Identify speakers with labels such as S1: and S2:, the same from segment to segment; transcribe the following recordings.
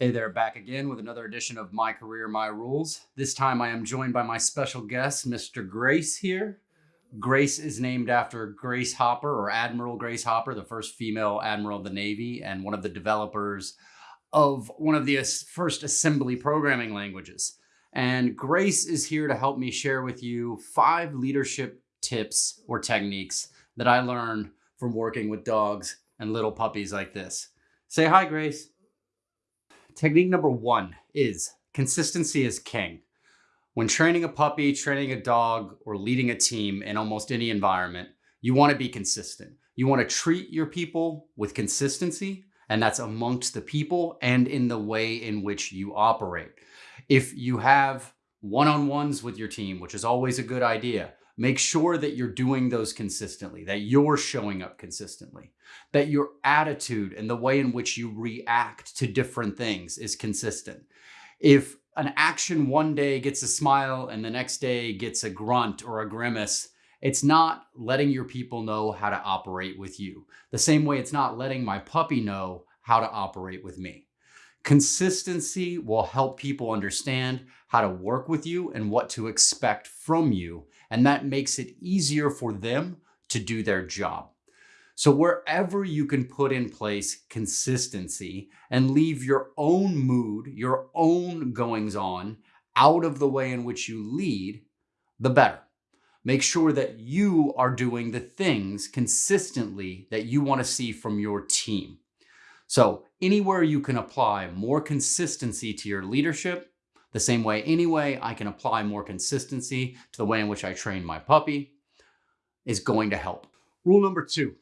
S1: Hey there, back again with another edition of My Career, My Rules. This time I am joined by my special guest, Mr. Grace here. Grace is named after Grace Hopper or Admiral Grace Hopper, the first female admiral of the Navy and one of the developers of one of the first assembly programming languages. And Grace is here to help me share with you five leadership tips or techniques that I learned from working with dogs and little puppies like this. Say hi, Grace. Technique number one is consistency is king. When training a puppy, training a dog, or leading a team in almost any environment, you want to be consistent. You want to treat your people with consistency, and that's amongst the people and in the way in which you operate. If you have one-on-ones with your team, which is always a good idea, Make sure that you're doing those consistently, that you're showing up consistently, that your attitude and the way in which you react to different things is consistent. If an action one day gets a smile and the next day gets a grunt or a grimace, it's not letting your people know how to operate with you. The same way it's not letting my puppy know how to operate with me. Consistency will help people understand how to work with you and what to expect from you. And that makes it easier for them to do their job. So wherever you can put in place consistency and leave your own mood, your own goings on out of the way in which you lead, the better. Make sure that you are doing the things consistently that you want to see from your team. So anywhere you can apply more consistency to your leadership, the same way anyway I can apply more consistency to the way in which I train my puppy is going to help. Rule number two,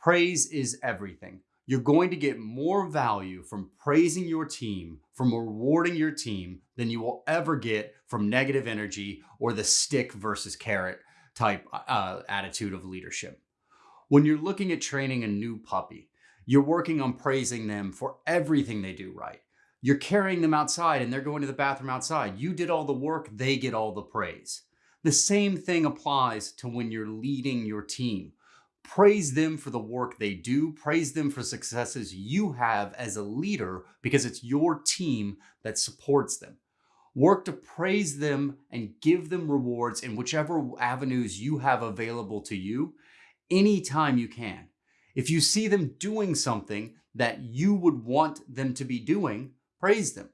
S1: praise is everything. You're going to get more value from praising your team, from rewarding your team than you will ever get from negative energy or the stick versus carrot type uh, attitude of leadership. When you're looking at training a new puppy, you're working on praising them for everything they do right. You're carrying them outside and they're going to the bathroom outside. You did all the work, they get all the praise. The same thing applies to when you're leading your team. Praise them for the work they do. Praise them for successes you have as a leader because it's your team that supports them. Work to praise them and give them rewards in whichever avenues you have available to you anytime you can. If you see them doing something that you would want them to be doing, praise them.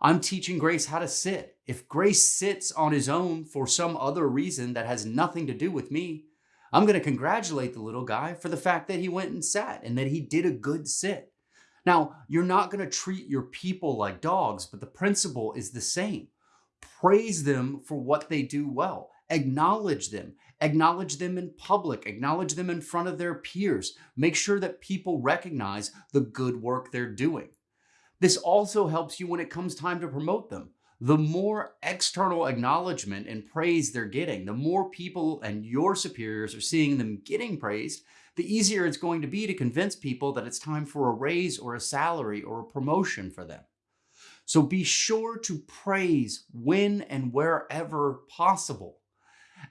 S1: I'm teaching Grace how to sit. If Grace sits on his own for some other reason that has nothing to do with me, I'm going to congratulate the little guy for the fact that he went and sat and that he did a good sit. Now, you're not going to treat your people like dogs, but the principle is the same. Praise them for what they do well. Acknowledge them. Acknowledge them in public, acknowledge them in front of their peers. Make sure that people recognize the good work they're doing. This also helps you when it comes time to promote them. The more external acknowledgement and praise they're getting, the more people and your superiors are seeing them getting praised, the easier it's going to be to convince people that it's time for a raise or a salary or a promotion for them. So be sure to praise when and wherever possible.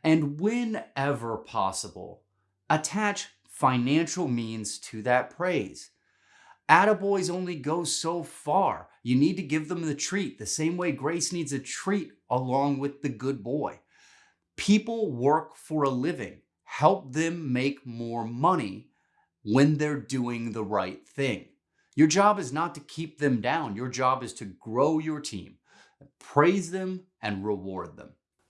S1: And whenever possible, attach financial means to that praise. Attaboys only go so far. You need to give them the treat, the same way Grace needs a treat along with the good boy. People work for a living. Help them make more money when they're doing the right thing. Your job is not to keep them down. Your job is to grow your team, praise them, and reward them.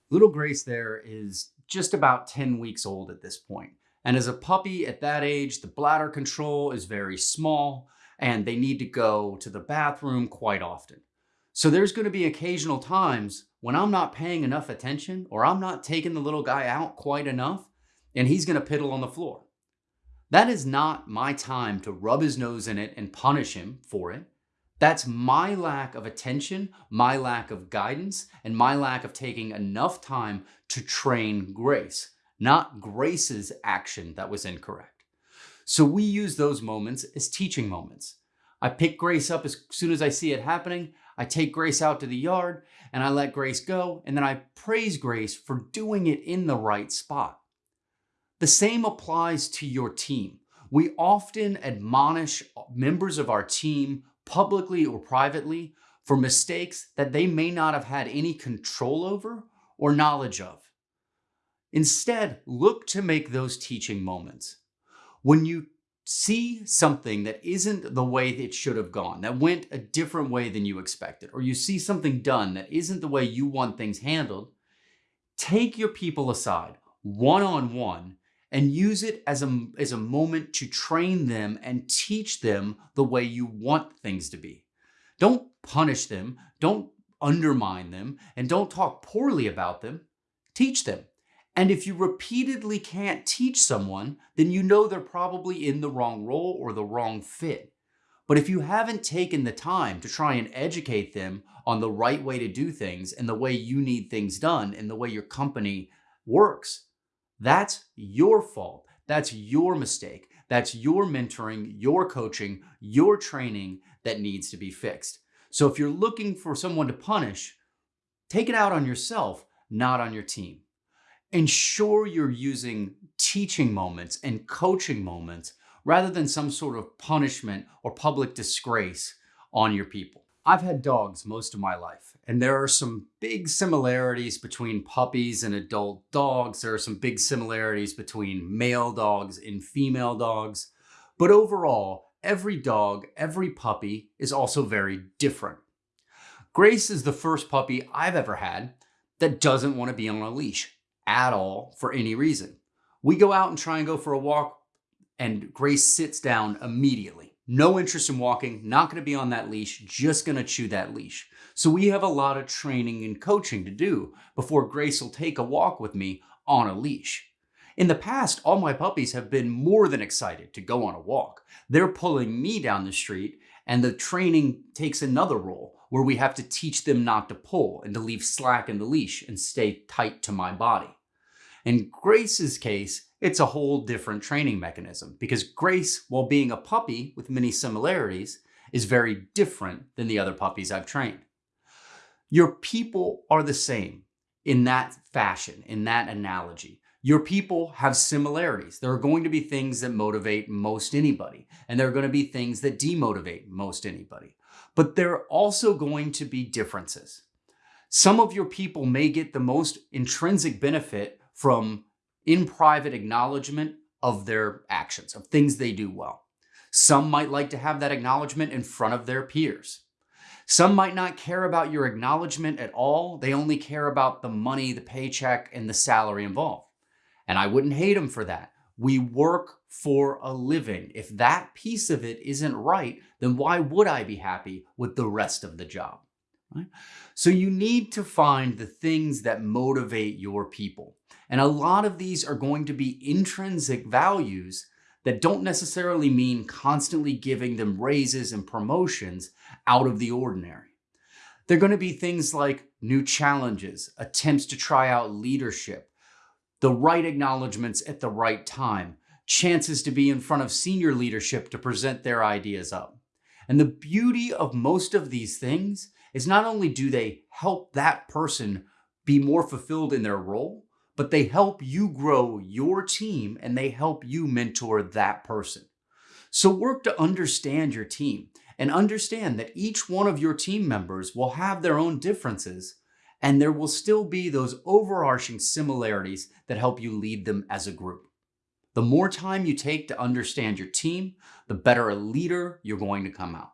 S1: Little Grace there is just about 10 weeks old at this point. And as a puppy at that age, the bladder control is very small and they need to go to the bathroom quite often. So there's going to be occasional times when I'm not paying enough attention or I'm not taking the little guy out quite enough and he's going to piddle on the floor. That is not my time to rub his nose in it and punish him for it. That's my lack of attention, my lack of guidance, and my lack of taking enough time to train Grace, not Grace's action that was incorrect. So we use those moments as teaching moments. I pick Grace up as soon as I see it happening. I take Grace out to the yard and I let Grace go. And then I praise Grace for doing it in the right spot. The same applies to your team. We often admonish members of our team publicly or privately, for mistakes that they may not have had any control over or knowledge of. Instead, look to make those teaching moments. When you see something that isn't the way it should have gone, that went a different way than you expected, or you see something done that isn't the way you want things handled, take your people aside one on one and use it as a, as a moment to train them and teach them the way you want things to be. Don't punish them, don't undermine them, and don't talk poorly about them. Teach them. And if you repeatedly can't teach someone, then you know they're probably in the wrong role or the wrong fit. But if you haven't taken the time to try and educate them on the right way to do things and the way you need things done and the way your company works, that's your fault. That's your mistake. That's your mentoring, your coaching, your training that needs to be fixed. So if you're looking for someone to punish, take it out on yourself, not on your team. Ensure you're using teaching moments and coaching moments rather than some sort of punishment or public disgrace on your people. I've had dogs most of my life, and there are some big similarities between puppies and adult dogs. There are some big similarities between male dogs and female dogs. But overall, every dog, every puppy is also very different. Grace is the first puppy I've ever had that doesn't want to be on a leash at all for any reason. We go out and try and go for a walk, and Grace sits down immediately. No interest in walking, not going to be on that leash, just going to chew that leash. So we have a lot of training and coaching to do before Grace will take a walk with me on a leash. In the past, all my puppies have been more than excited to go on a walk. They're pulling me down the street and the training takes another role where we have to teach them not to pull and to leave slack in the leash and stay tight to my body. In Grace's case, it's a whole different training mechanism because Grace, while being a puppy with many similarities, is very different than the other puppies I've trained. Your people are the same in that fashion, in that analogy. Your people have similarities. There are going to be things that motivate most anybody, and there are going to be things that demotivate most anybody. But there are also going to be differences. Some of your people may get the most intrinsic benefit from in private acknowledgement of their actions, of things they do well. Some might like to have that acknowledgement in front of their peers. Some might not care about your acknowledgement at all. They only care about the money, the paycheck, and the salary involved. And I wouldn't hate them for that. We work for a living. If that piece of it isn't right, then why would I be happy with the rest of the job? Right? So you need to find the things that motivate your people. And a lot of these are going to be intrinsic values that don't necessarily mean constantly giving them raises and promotions out of the ordinary. They're going to be things like new challenges, attempts to try out leadership, the right acknowledgments at the right time, chances to be in front of senior leadership to present their ideas up. And the beauty of most of these things is not only do they help that person be more fulfilled in their role, but they help you grow your team and they help you mentor that person. So work to understand your team and understand that each one of your team members will have their own differences and there will still be those overarching similarities that help you lead them as a group. The more time you take to understand your team, the better a leader you're going to come out.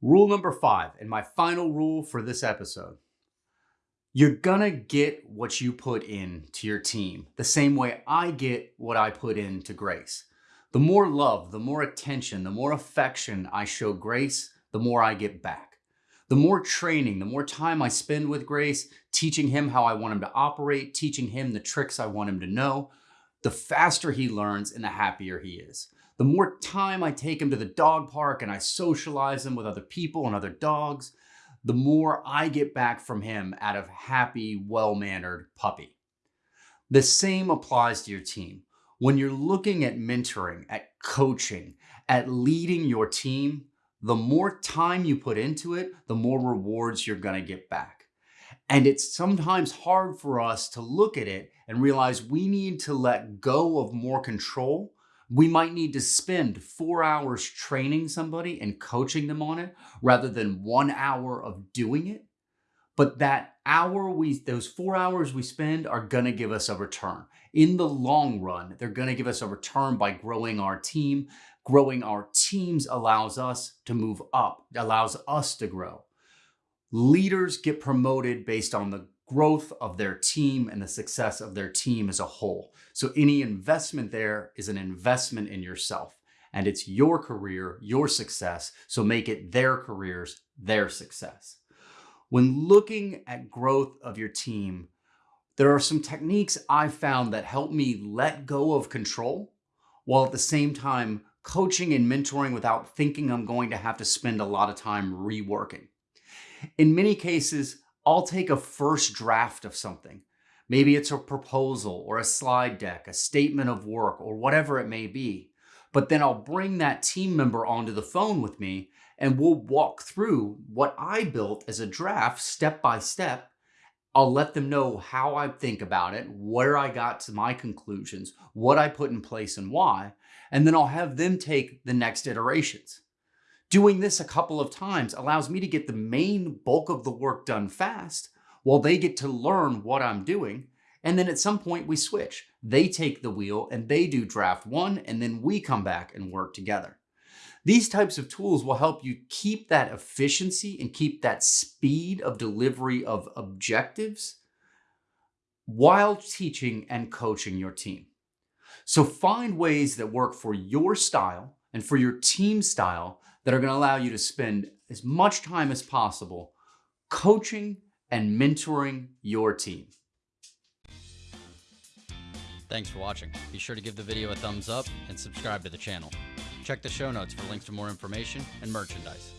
S1: Rule number five, and my final rule for this episode. You're gonna get what you put in to your team the same way I get what I put in to Grace. The more love, the more attention, the more affection I show Grace, the more I get back. The more training, the more time I spend with Grace, teaching him how I want him to operate, teaching him the tricks I want him to know, the faster he learns and the happier he is the more time I take him to the dog park and I socialize him with other people and other dogs, the more I get back from him out of happy, well-mannered puppy. The same applies to your team. When you're looking at mentoring, at coaching, at leading your team, the more time you put into it, the more rewards you're going to get back. And it's sometimes hard for us to look at it and realize we need to let go of more control We might need to spend four hours training somebody and coaching them on it rather than one hour of doing it. But that hour we, those four hours we spend are going to give us a return. In the long run, they're going to give us a return by growing our team. Growing our teams allows us to move up, allows us to grow. Leaders get promoted based on the growth of their team and the success of their team as a whole. So any investment there is an investment in yourself and it's your career, your success. So make it their careers, their success. When looking at growth of your team, there are some techniques I've found that help me let go of control while at the same time coaching and mentoring without thinking I'm going to have to spend a lot of time reworking. In many cases, I'll take a first draft of something. Maybe it's a proposal or a slide deck, a statement of work, or whatever it may be. But then I'll bring that team member onto the phone with me and we'll walk through what I built as a draft step by step. I'll let them know how I think about it, where I got to my conclusions, what I put in place and why, and then I'll have them take the next iterations. Doing this a couple of times allows me to get the main bulk of the work done fast while they get to learn what I'm doing. And then at some point we switch. They take the wheel and they do draft one, and then we come back and work together. These types of tools will help you keep that efficiency and keep that speed of delivery of objectives while teaching and coaching your team. So find ways that work for your style and for your team style that are going to allow you to spend as much time as possible coaching and mentoring your team.
S2: Thanks for watching. Be sure to give the video a thumbs up and subscribe to the channel. Check the show notes for links to more information and merchandise.